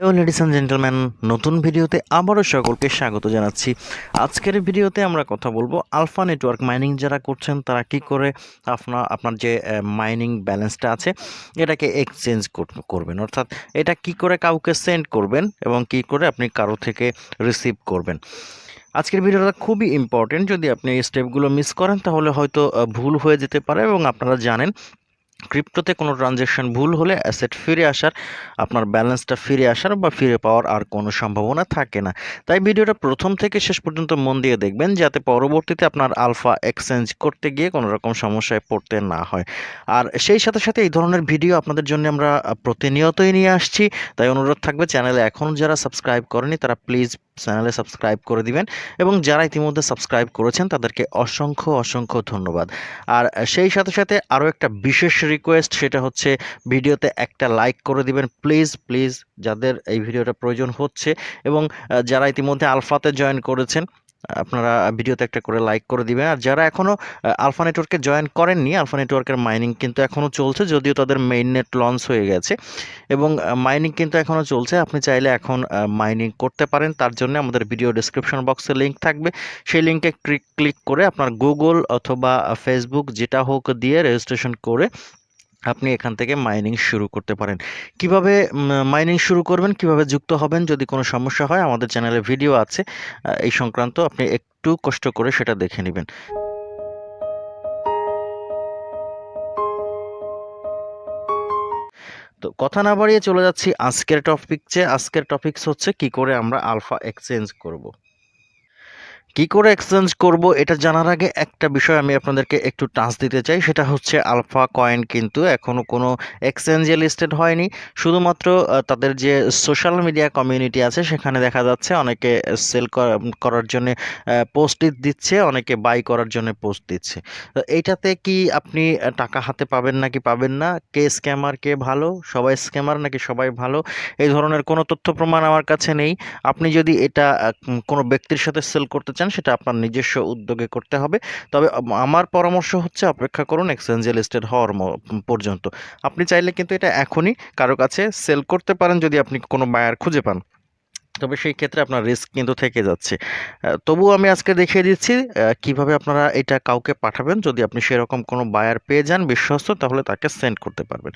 Hello ladies and gentleman নতুন ভিডিওতে আবারও সকলকে স্বাগত জানাচ্ছি। আজকের ভিডিওতে আমরা কথা বলব আলফা নেটওয়ার্ক মাইনিং যারা করছেন, তারা কি করে আপনার আপনার যে মাইনিং ব্যালেন্সটা আছে, এটাকে এক্সচেঞ্জ করবেন। অর্থাৎ এটা কি করে কাউকে সেন্ড করবেন এবং কি করে আপনি কারও থেকে রিসিভ করবেন। আজকের ভিডিওটা খুবই ইম্পর্টেন্ট যদি আপনি এই স্টেপগুলো মিস করেন, তাহলে হয়তো ভুল হয়ে যেতে পারে এবং আপনারা জানেন ক্রিপ্টোতে কোনো ট্রানজ্যাকশন ভুল হলে অ্যাসেট ফিরে আসার, আপনার ব্যালেন্সটা ফিরে আসার বা ফিরে পাওয়ার আর কোনো সম্ভাবনা থাকে না। তাই ভিডিওটা প্রথম থেকে শেষ পর্যন্ত মন দিয়ে দেখবেন, যাতে পরবর্তীতে আপনার আলফা এক্সচেঞ্জ করতে গিয়ে কোনো রকম সমস্যায় পড়তে না হয়। আর সেই সাথে সাথে এই ধরনের ভিডিও আপনাদের জন্য আমরা প্রতিনিয়তই নিয়ে আসছি। তাই অনুরোধ থাকবে, চ্যানেলে এখনও যারা সাবস্ক্রাইব করেনি, তারা প্লিজ চ্যানেলে সাবস্ক্রাইব করে দিবেন এবং যারা ইতিমধ্যে সাবস্ক্রাইব করেছেন তাদেরকে অসংখ্য অসংখ্য ধন্যবাদ। আর সেই সাথে সাথে আরও একটা বিশেষ রিকোয়েস্ট সেটা হচ্ছে ভিডিওতে একটা লাইক করে দিবেন। প্লিজ প্লিজ যাদের এই ভিডিওটা প্রয়োজন হচ্ছে এবং যারা ইতিমধ্যে আলফাতে জয়েন করেছেন আপনারা ভিডিওতে একটা করে লাইক করে দিবেন। আর যারা এখনও আলফা নেটওয়ার্কে জয়েন করেননি আলফা নেটওয়ার্কের মাইনিং কিন্তু এখনও চলছে, যদিও তাদের মেইন নেট লঞ্চ হয়ে গেছে। এবং মাইনিং কিন্তু এখনও চলছে, আপনি চাইলে এখন মাইনিং করতে পারেন। তার জন্য আমাদের ভিডিও ডিসক্রিপশন বক্সে লিঙ্ক থাকবে। সেই লিঙ্কে ক্লিক ক্লিক করে আপনার গুগল অথবা ফেসবুক যেটা হোক দিয়ে রেজিস্ট্রেশন করে আপনি এখান থেকে মাইনিং শুরু করতে পারেন। কীভাবে মাইনিং শুরু করবেন, কীভাবে যুক্ত হবেন যদি কোনো সমস্যা হয়, আমাদের চ্যানেলে ভিডিও আছে। এই সংক্রান্ত আপনি একটু কষ্ট করে সেটা দেখে নেবেন। তো কথা না বাড়িয়ে চলে যাচ্ছি আজকের টপিক টপিকসে আজকের টপিকস হচ্ছে কি করে আমরা আলফা এক্সচেঞ্জ করব। কি করে এক্সচেঞ্জ করব এটা জানার আগে একটা বিষয় আমি আপনাদেরকে একটু টাচ দিতে চাই, সেটা হচ্ছে আলফা কয়েন কিন্তু এখনও কোনো এক্সচেঞ্জে লিস্টেড হয়নি। শুধুমাত্র তাদের যে সোশ্যাল মিডিয়া কমিউনিটি আছে, সেখানে দেখা যাচ্ছে অনেকে সেল করার জন্য পোস্ট দিচ্ছে, অনেকে বাই করার জন্য পোস্ট দিচ্ছে। তো এইটাতে কি আপনি টাকা হাতে পাবেন নাকি পাবেন না? কে স্ক্যামার কে ভালো? সবাই স্ক্যামার নাকি সবাই ভালো? এই ধরনের কোনো তথ্য প্রমাণ আমার কাছে নেই। আপনি যদি এটা কোনো ব্যক্তির সাথে সেল করতে চান, সেটা আপনার নিজস্ব উদ্যোগে করতে হবে। তবে আমার পরামর্শ হচ্ছে অপেক্ষা করুন এক্সচেঞ্জে লিস্টেড হওয়ার পর্যন্ত। আপনি চাইলে কিন্তু এটা এখনই কারও কাছে সেল করতে পারেন যদি আপনি কোনো বায়ার খুঁজে পান। তবে সেই ক্ষেত্রে আপনার রিস্ক কিন্তু থেকে যাচ্ছে। তবুও আমি আজকে দেখিয়ে দিচ্ছি কীভাবে আপনারা এটা কাউকে পাঠাবেন। যদি আপনি সেরকম কোনো বায়ার পেয়ে যান, বিশ্বস্ত, তাহলে তাকে সেন্ড করতে পারবেন।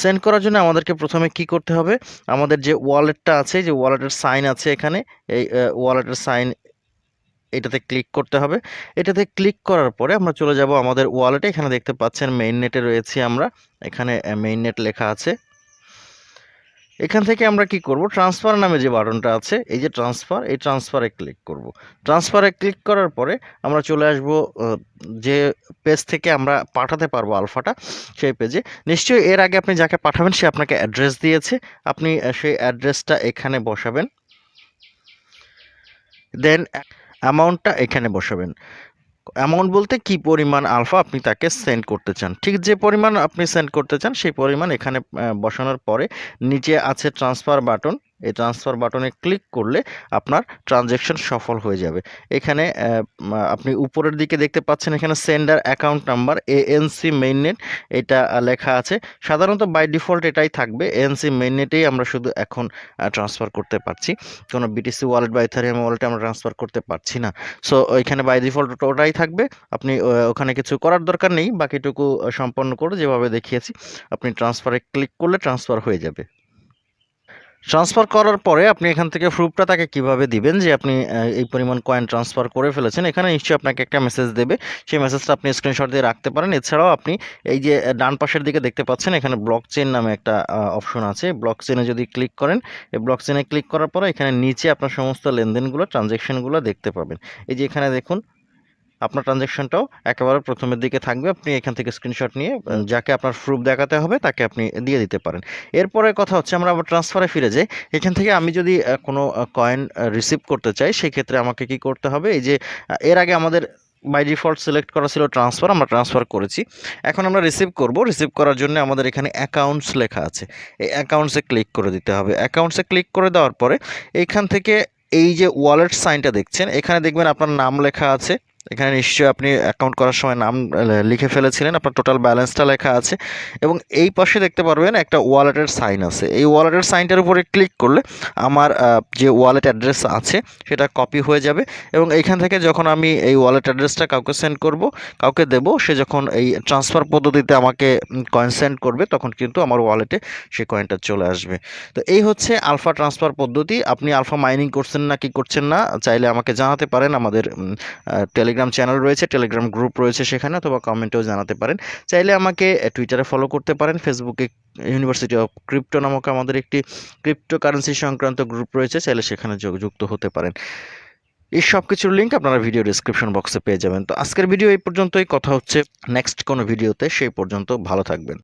সেন্ড করার জন্য আমাদেরকে প্রথমে কি করতে হবে? আমাদের যে ওয়ালেটটা আছে, যে ওয়ালেটের সাইন আছে এখানে, এই ওয়ালেটের সাইন এটাতে ক্লিক করতে হবে। এটাতে ক্লিক করার পরে আমরা চলে যাব আমাদের ওয়ালেটে এখানে দেখতে পাচ্ছেন মেইন নেটে রয়েছি আমরা। এখানে মেইন নেট লেখা আছে। এখান থেকে আমরা কি করব? ট্রান্সফার নামে যে বাটনটা আছে, এই যে ট্রান্সফার এই ট্রান্সফারে ক্লিক করব। ট্রান্সফারে ক্লিক করার পরে আমরা চলে আসব যে পেজ থেকে আমরা পাঠাতে পারব আলফাটা, সেই পেজে নিশ্চয়ই এর আগে আপনি যাকে পাঠাবেন, সে আপনাকে অ্যাড্রেস দিয়েছে। আপনি সেই অ্যাড্রেসটা এখানে বসাবেন। দেন অ্যামাউন্টটা এখানে বসাবেন। অ্যামাউন্ট বলতে কি পরিমাণ আলফা আপনি তাকে সেন্ড করতে চান। ঠিক যে পরিমাণ আপনি সেন্ড করতে চান, সেই পরিমাণ এখানে বসানোর পরে নিচে আছে ট্রান্সফার বাটন এই ট্রান্সফার বাটনে ক্লিক করলে আপনার ট্রানজ্যাকশন সফল হয়ে যাবে। এখানে আপনি উপরের দিকে দেখতে পাচ্ছেন এখানে sender account number ANC mainnet এটা লেখা আছে। সাধারণত বাই ডিফল্ট এটাই থাকবে। এএনসি মেইননেটেই আমরা শুধু এখন ট্রান্সফার করতে পারছি। কোনো বিটিসি ওয়ালেট বা ইথারিয়াম ওয়ালেটে আমরা ট্রান্সফার করতে পারছি না। সো ওইখানে বাই ডিফল্ট ওটাই থাকবে। আপনি ওখানে কিছু করার দরকার নেই। বাকিটুকু সম্পন্ন করে যেভাবে দেখিয়েছি, আপনি ট্রান্সফারে ক্লিক করলে ট্রান্সফার হয়ে যাবে। ট্রান্সফার করার পরে আপনি এখান থেকে প্রুফটা তাকে কীভাবে দিবেন যে আপনি এই পরিমাণ কয়েন ট্রান্সফার করে ফেলেছেন? এখানে নিশ্চয়ই আপনাকে একটা মেসেজ দেবে। সেই মেসেজটা আপনি স্ক্রিনশট দিয়ে রাখতে পারেন। এছাড়াও আপনি এই যে ডান পাশের দিকে দেখতে পাচ্ছেন, এখানে ব্লক চেন নামে একটা অপশন আছে। ব্লক চেনে যদি ক্লিক করেন, এই ব্লক চেনে ক্লিক করার পরে এখানে নিচে আপনার সমস্ত লেনদেনগুলো ট্রানজ্যাকশনগুলো দেখতে পাবেন। এই যে এখানে দেখুন আপনার ট্রানজ্যাকশনটাও একেবারে প্রথমের দিকে থাকবে। আপনি এখান থেকে স্ক্রিনশট নিয়ে যাকে আপনার প্রুফ দেখাতে হবে, তাকে আপনি দিয়ে দিতে পারেন। এরপরে কথা হচ্ছে, আমরা আবার ট্রান্সফারে ফিরে যাই। এখান থেকে আমি যদি কোনো কয়েন রিসিভ করতে চাই সেই ক্ষেত্রে আমাকে কি করতে হবে? এই যে এর আগে আমাদের বাই ডিফল্ট সিলেক্ট করা ছিল ট্রান্সফার আমরা ট্রান্সফার করেছি। এখন আমরা রিসিভ করব। রিসিভ করার জন্য আমাদের এখানে অ্যাকাউন্টস লেখা আছে। এই অ্যাকাউন্টসে ক্লিক করে দিতে হবে। অ্যাকাউন্টসে ক্লিক করে দেওয়ার পরে এইখান থেকে এই যে ওয়ালেট সাইনটা দেখছেন, এখানে দেখবেন আপনার নাম লেখা আছে। এখানে নিশ্চয়ই আপনি অ্যাকাউন্ট করার সময় নাম লিখে ফেলেছিলেন। আপনার টোটাল ব্যালেন্সটা লেখা আছে। এবং এই পাশে দেখতে পারবেন একটা ওয়ালেটের সাইন আছে। এই ওয়ালেটের সাইনটার উপরে ক্লিক করলে আমার যে ওয়ালেট অ্যাড্রেস আছে, সেটা কপি হয়ে যাবে। এবং এইখান থেকে যখন আমি এই ওয়ালেট অ্যাড্রেসটা কাউকে সেন্ড করব, কাউকে দেব, সে যখন এই ট্রান্সফার পদ্ধতিতে আমাকে কয়েন সেন্ড করবে, তখন কিন্তু আমার ওয়ালেটে সেই কয়েনটা চলে আসবে। তো এই হচ্ছে আলফা ট্রান্সফার পদ্ধতি। আপনি আলফা মাইনিং করছেন না, কি করছেন না, চাইলে আমাকে জানাতে পারেন আমাদের টেলিগ্রাম চ্যানেল রয়েছে টেলিগ্রাম গ্রুপ রয়েছে সেখানে, অথবা কমেন্টেও জানাতে পারেন। চাইলে আমাকে টুইটারে ফলো করতে পারেন। ফেসবুকে ইউনিভার্সিটি অফ ক্রিপ্টো নামক আমাদের একটি ক্রিপ্টো কারেন্সি সংক্রান্ত গ্রুপ রয়েছে, চাইলে সেখানে যুক্ত হতে পারেন। এই সব কিছুর লিঙ্ক আপনারা ভিডিও ডিসক্রিপশন বক্সে পেয়ে যাবেন। তো আজকের ভিডিও এই পর্যন্তই। কথা হচ্ছে নেক্সট কোনো ভিডিওতে সেই পর্যন্ত ভালো থাকবেন।